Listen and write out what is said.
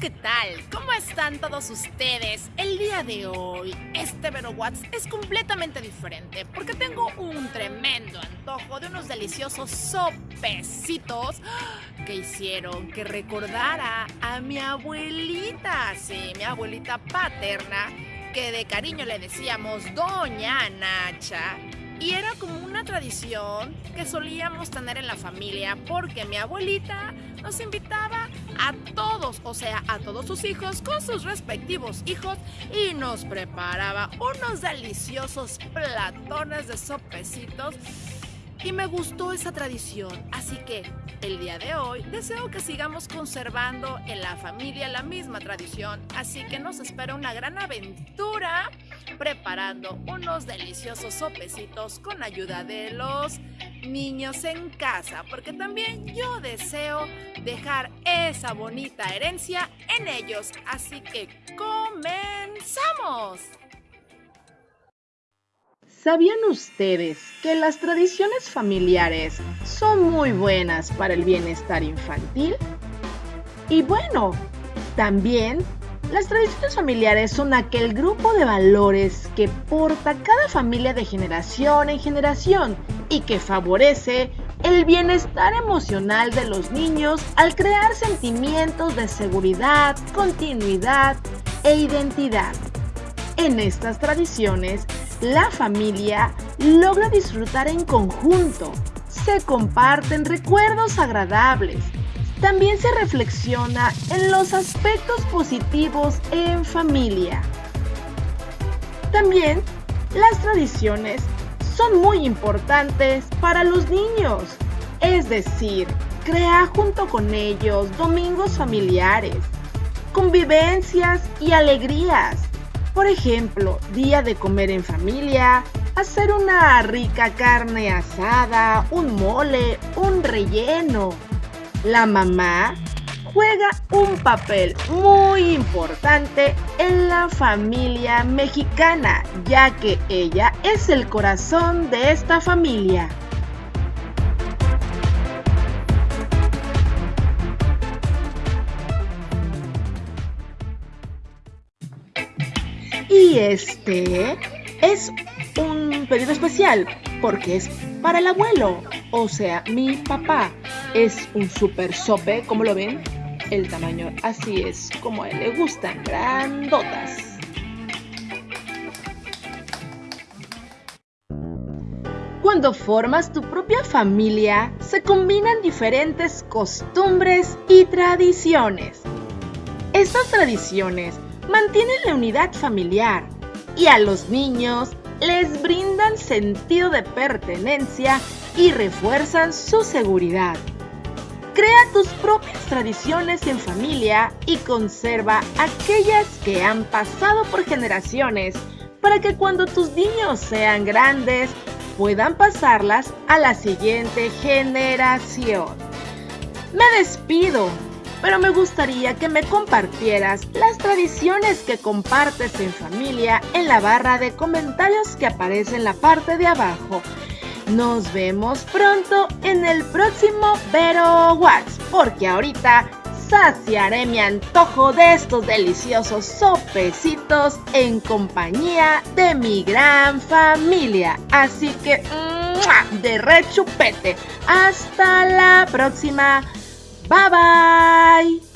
¿qué tal? ¿Cómo están todos ustedes? El día de hoy, este Vero Watts es completamente diferente porque tengo un tremendo antojo de unos deliciosos sopecitos que hicieron que recordara a mi abuelita, sí, mi abuelita paterna, que de cariño le decíamos Doña Nacha. Y era como una tradición que solíamos tener en la familia porque mi abuelita nos invitaba a todos, o sea, a todos sus hijos con sus respectivos hijos y nos preparaba unos deliciosos platones de sopecitos. Y me gustó esa tradición, así que el día de hoy deseo que sigamos conservando en la familia la misma tradición, así que nos espera una gran aventura preparando unos deliciosos sopecitos con ayuda de los niños en casa, porque también yo deseo dejar esa bonita herencia en ellos, así que comenzamos. ¿Sabían ustedes que las tradiciones familiares son muy buenas para el bienestar infantil? Y bueno, también las tradiciones familiares son aquel grupo de valores que porta cada familia de generación en generación y que favorece el bienestar emocional de los niños al crear sentimientos de seguridad, continuidad e identidad. En estas tradiciones la familia logra disfrutar en conjunto, se comparten recuerdos agradables, también se reflexiona en los aspectos positivos en familia. También las tradiciones son muy importantes para los niños, es decir, crea junto con ellos domingos familiares, convivencias y alegrías por ejemplo, día de comer en familia, hacer una rica carne asada, un mole, un relleno. La mamá juega un papel muy importante en la familia mexicana, ya que ella es el corazón de esta familia. Y este es un pedido especial porque es para el abuelo, o sea, mi papá. Es un super sope, como lo ven, el tamaño así es como a él le gustan, grandotas. Cuando formas tu propia familia, se combinan diferentes costumbres y tradiciones. Estas tradiciones mantienen la unidad familiar y a los niños les brindan sentido de pertenencia y refuerzan su seguridad. Crea tus propias tradiciones en familia y conserva aquellas que han pasado por generaciones para que cuando tus niños sean grandes puedan pasarlas a la siguiente generación. Me despido pero me gustaría que me compartieras las tradiciones que compartes en familia en la barra de comentarios que aparece en la parte de abajo. Nos vemos pronto en el próximo Vero Watch, porque ahorita saciaré mi antojo de estos deliciosos sopecitos en compañía de mi gran familia. Así que, de rechupete. Hasta la próxima. Bye bye.